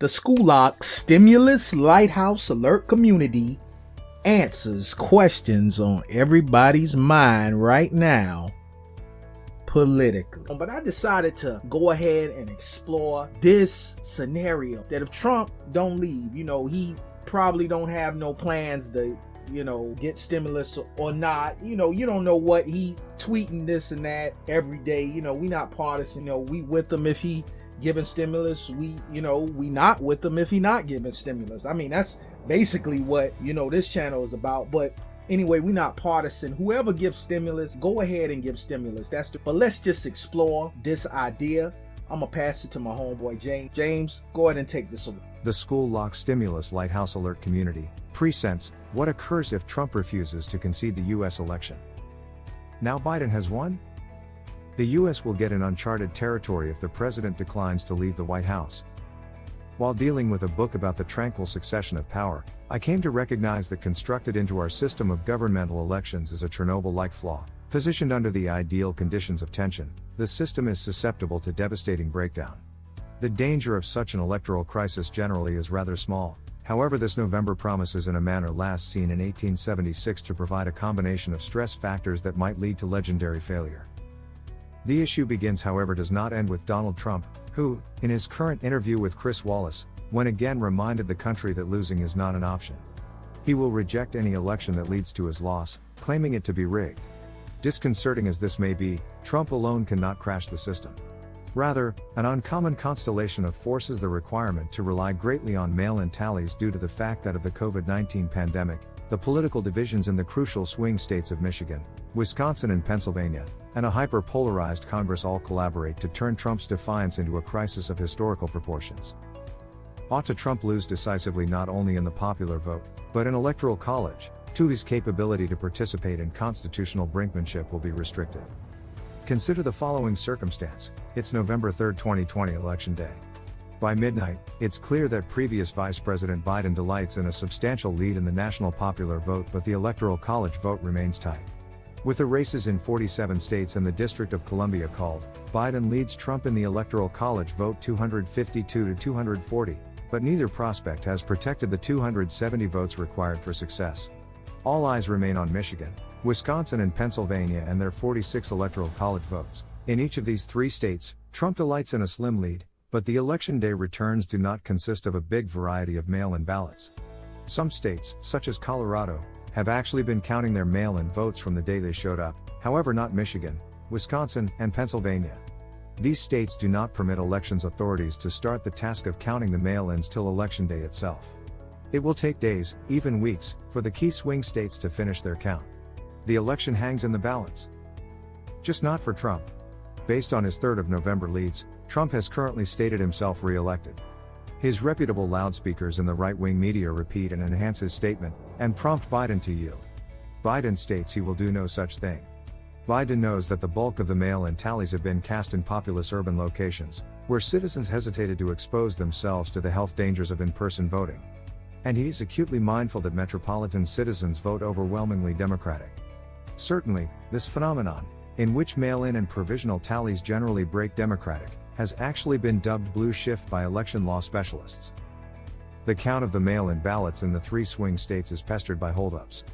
The School Stimulus Lighthouse Alert community answers questions on everybody's mind right now politically. But I decided to go ahead and explore this scenario that if Trump don't leave, you know, he probably don't have no plans to you know, get stimulus or not. You know, you don't know what he tweeting this and that every day. You know, we not partisan. You know, we with him if he giving stimulus we you know we not with them if he not giving stimulus. I mean that's basically what you know this channel is about. But anyway we not partisan. Whoever gives stimulus go ahead and give stimulus. That's the but let's just explore this idea. I'm gonna pass it to my homeboy james. James go ahead and take this away. The school lock stimulus lighthouse alert community presents what occurs if trump refuses to concede the u.s election. Now biden has won the US will get in uncharted territory if the president declines to leave the White House. While dealing with a book about the tranquil succession of power, I came to recognize that constructed into our system of governmental elections is a Chernobyl like flaw. Positioned under the ideal conditions of tension, the system is susceptible to devastating breakdown. The danger of such an electoral crisis generally is rather small, however, this November promises in a manner last seen in 1876 to provide a combination of stress factors that might lead to legendary failure. The issue begins, however, does not end with Donald Trump, who, in his current interview with Chris Wallace, when again reminded the country that losing is not an option. He will reject any election that leads to his loss, claiming it to be rigged. Disconcerting as this may be, Trump alone cannot crash the system. Rather, an uncommon constellation of forces the requirement to rely greatly on mail in tallies due to the fact that of the COVID 19 pandemic, the political divisions in the crucial swing states of Michigan, Wisconsin, and Pennsylvania, and a hyper polarized Congress all collaborate to turn Trump's defiance into a crisis of historical proportions. Ought to Trump lose decisively not only in the popular vote, but in electoral college, to his capability to participate in constitutional brinkmanship will be restricted. Consider the following circumstance it's November 3, 2020, Election Day. By midnight, it's clear that previous Vice President Biden delights in a substantial lead in the national popular vote, but the Electoral College vote remains tight. With the races in 47 states and the District of Columbia called, Biden leads Trump in the Electoral College vote 252 to 240, but neither prospect has protected the 270 votes required for success. All eyes remain on Michigan, Wisconsin, and Pennsylvania and their 46 Electoral College votes. In each of these three states, Trump delights in a slim lead, but the election day returns do not consist of a big variety of mail in ballots. Some states, such as Colorado, have actually been counting their mail in votes from the day they showed up, however, not Michigan, Wisconsin, and Pennsylvania. These states do not permit elections authorities to start the task of counting the mail ins till election day itself. It will take days, even weeks, for the key swing states to finish their count. The election hangs in the balance. Just not for Trump. Based on his 3rd of November leads, Trump has currently stated himself re elected. His reputable loudspeakers in the right wing media repeat and enhance his statement, and prompt Biden to yield. Biden states he will do no such thing. Biden knows that the bulk of the mail in tallies have been cast in populous urban locations, where citizens hesitated to expose themselves to the health dangers of in person voting. And he is acutely mindful that metropolitan citizens vote overwhelmingly Democratic. Certainly, this phenomenon, in which mail in and provisional tallies generally break Democratic, has actually been dubbed blue shift by election law specialists. The count of the mail in ballots in the three swing states is pestered by holdups.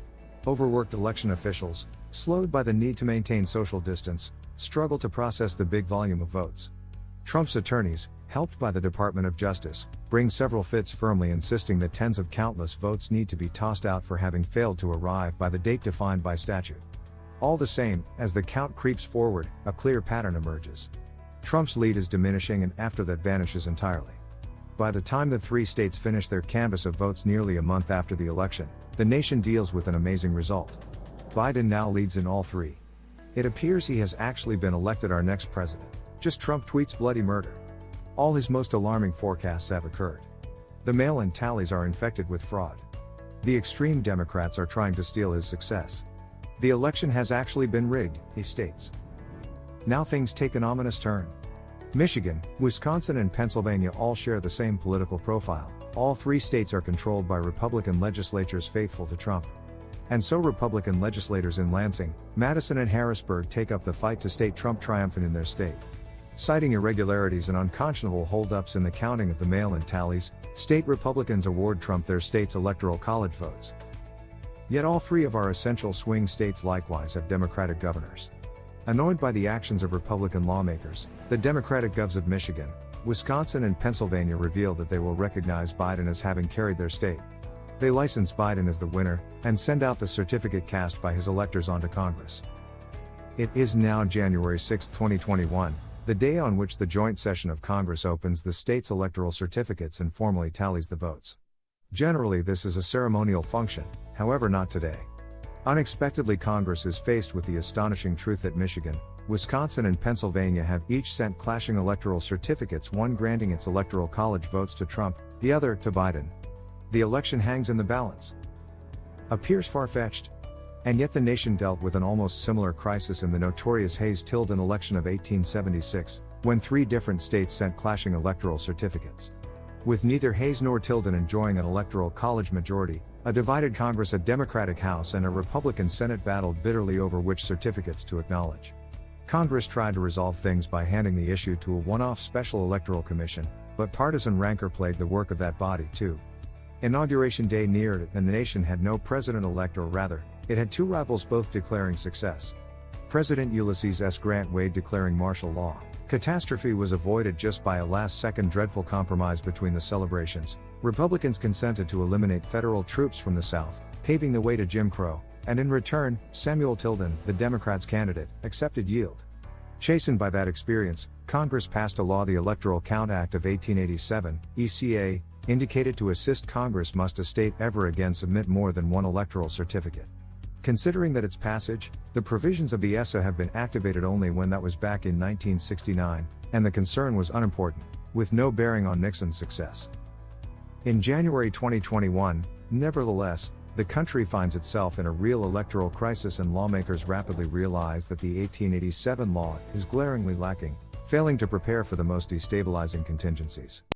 Overworked election officials, slowed by the need to maintain social distance, struggle to process the big volume of votes. Trump's attorneys, helped by the Department of Justice, bring several fits firmly insisting that tens of countless votes need to be tossed out for having failed to arrive by the date defined by statute. All the same, as the count creeps forward, a clear pattern emerges. Trump's lead is diminishing and after that vanishes entirely. By the time the three states finish their canvass of votes nearly a month after the election, the nation deals with an amazing result. Biden now leads in all three. It appears he has actually been elected our next president. Just Trump tweets bloody murder. All his most alarming forecasts have occurred. The mail in tallies are infected with fraud. The extreme Democrats are trying to steal his success. The election has actually been rigged, he states. Now things take an ominous turn. Michigan, Wisconsin, and Pennsylvania all share the same political profile. All three states are controlled by Republican legislatures faithful to Trump. And so Republican legislators in Lansing, Madison, and Harrisburg take up the fight to state Trump triumphant in their state. Citing irregularities and unconscionable holdups in the counting of the mail in tallies, state Republicans award Trump their state's electoral college votes. Yet all three of our essential swing states likewise have Democratic governors. Annoyed by the actions of Republican lawmakers, the Democratic govs of Michigan, Wisconsin, and Pennsylvania revealed that they will recognize Biden as having carried their state. They license Biden as the winner and send out the certificate cast by his electors onto Congress. It is now January 6, 2021, the day on which the joint session of Congress opens the state's electoral certificates and formally tallies the votes. Generally, this is a ceremonial function, however, not today. Unexpectedly, Congress is faced with the astonishing truth that Michigan, Wisconsin, and Pennsylvania have each sent clashing electoral certificates, one granting its electoral college votes to Trump, the other to Biden. The election hangs in the balance. Appears far fetched. And yet the nation dealt with an almost similar crisis in the notorious Hayes Tilden election of 1876, when three different states sent clashing electoral certificates. With neither Hayes nor Tilden enjoying an electoral college majority, a divided Congress, a Democratic House, and a Republican Senate battled bitterly over which certificates to acknowledge. Congress tried to resolve things by handing the issue to a one off special electoral commission, but partisan rancor plagued the work of that body too. Inauguration day neared, and the nation had no president elect, or rather, it had two rivals both declaring success. President Ulysses S. Grant weighed declaring martial law. Catastrophe was avoided just by a last second dreadful compromise between the celebrations. Republicans consented to eliminate federal troops from the South, paving the way to Jim Crow, and in return, Samuel Tilden, the Democrats' candidate, accepted yield. Chastened by that experience, Congress passed a law, the Electoral Count Act of 1887, ECA, indicated to assist Congress must a state ever again submit more than one electoral certificate. Considering that its passage, the provisions of the ESA have been activated only when that was back in 1969, and the concern was unimportant, with no bearing on Nixon's success. In January 2021, nevertheless, the country finds itself in a real electoral crisis and lawmakers rapidly realize that the 1887 law is glaringly lacking, failing to prepare for the most destabilizing contingencies.